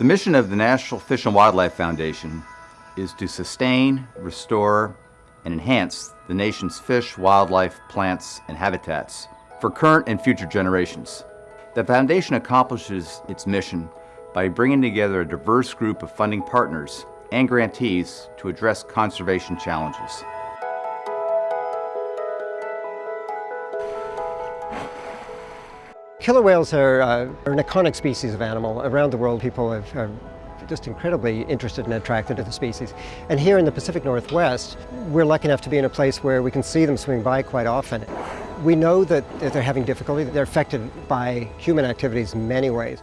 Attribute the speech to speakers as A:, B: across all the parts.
A: The mission of the National Fish and Wildlife Foundation is to sustain, restore, and enhance the nation's fish, wildlife, plants, and habitats for current and future generations. The foundation accomplishes its mission by bringing together a diverse group of funding partners and grantees to address conservation challenges.
B: Killer whales are, uh, are, an iconic species of animal. Around the world, people have, are just incredibly interested and attracted to the species. And here in the Pacific Northwest, we're lucky enough to be in a place where we can see them swimming by quite often. We know that they're having difficulty, that they're affected by human activities in many ways.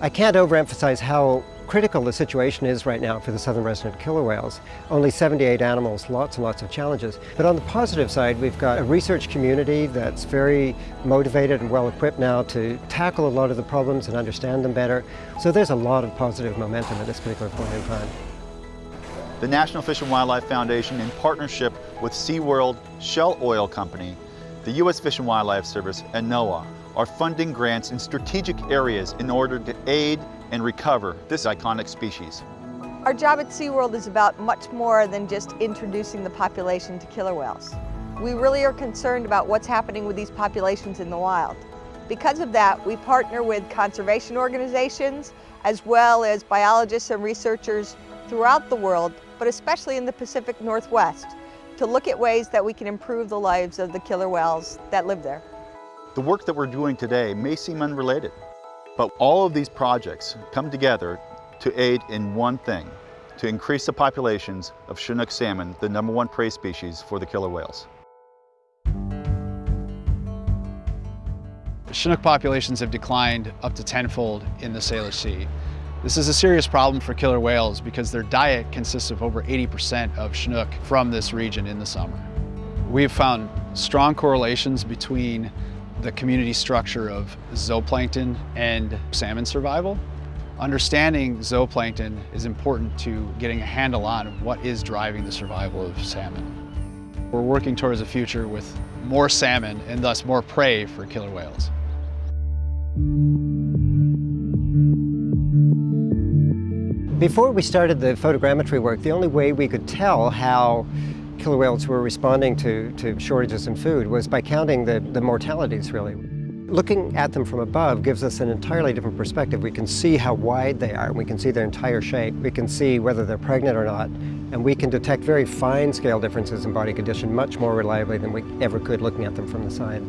B: I can't overemphasize how critical the situation is right now for the southern resident killer whales. Only 78 animals, lots and lots of challenges. But on the positive side, we've got a research community that's very motivated and well equipped now to tackle a lot of the problems and understand them better. So there's a lot of positive momentum at this particular point in time.
C: The National Fish and Wildlife Foundation, in partnership with SeaWorld, Shell Oil Company, the U.S. Fish and Wildlife Service, and NOAA, are funding grants in strategic areas in order to aid and recover this iconic species.
D: Our job at SeaWorld is about much more than just introducing the population to killer whales. We really are concerned about what's happening with these populations in the wild. Because of that, we partner with conservation organizations as well as biologists and researchers throughout the world, but especially in the Pacific Northwest, to look at ways that we can improve the lives of the killer whales that live there.
C: The work that we're doing today may seem unrelated, but all of these projects come together to aid in one thing, to increase the populations of Chinook salmon, the number one prey species for the killer whales.
E: Chinook populations have declined up to tenfold in the Salish Sea. This is a serious problem for killer whales because their diet consists of over 80% of Chinook from this region in the summer. We've found strong correlations between the community structure of zooplankton and salmon survival. Understanding zooplankton is important to getting a handle on what is driving the survival of salmon. We're working towards a future with more salmon and thus more prey for killer whales.
B: Before we started the photogrammetry work, the only way we could tell how killer whales were responding to, to shortages in food was by counting the, the mortalities, really. Looking at them from above gives us an entirely different perspective. We can see how wide they are, we can see their entire shape, we can see whether they're pregnant or not, and we can detect very fine scale differences in body condition much more reliably than we ever could looking at them from the side.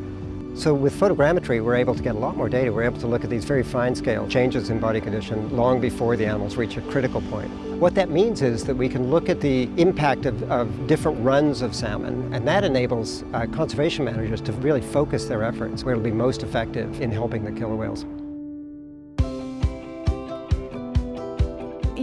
B: So with photogrammetry, we're able to get a lot more data. We're able to look at these very fine-scale changes in body condition long before the animals reach a critical point. What that means is that we can look at the impact of, of different runs of salmon, and that enables uh, conservation managers to really focus their efforts where it'll be most effective in helping the killer whales.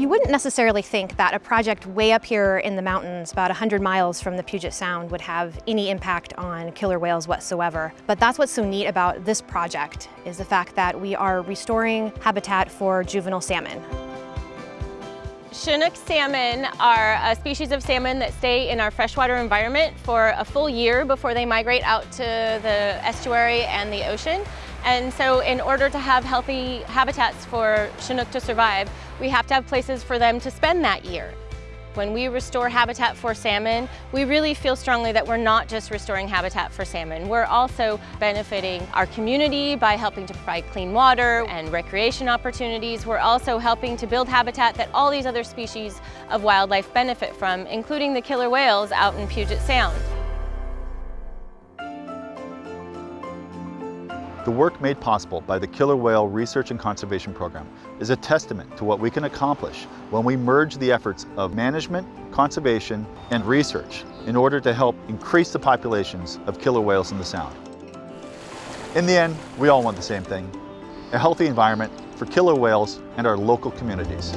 F: You wouldn't necessarily think that a project way up here in the mountains, about 100 miles from the Puget Sound, would have any impact on killer whales whatsoever. But that's what's so neat about this project, is the fact that we are restoring habitat for juvenile salmon.
G: Chinook salmon are a species of salmon that stay in our freshwater environment for a full year before they migrate out to the estuary and the ocean. And so in order to have healthy habitats for Chinook to survive, we have to have places for them to spend that year. When we restore habitat for salmon, we really feel strongly that we're not just restoring habitat for salmon. We're also benefiting our community by helping to provide clean water and recreation opportunities. We're also helping to build habitat that all these other species of wildlife benefit from, including the killer whales out in Puget Sound.
C: The work made possible by the Killer Whale Research and Conservation Program is a testament to what we can accomplish when we merge the efforts of management, conservation, and research in order to help increase the populations of killer whales in the Sound. In the end, we all want the same thing, a healthy environment for killer whales and our local communities.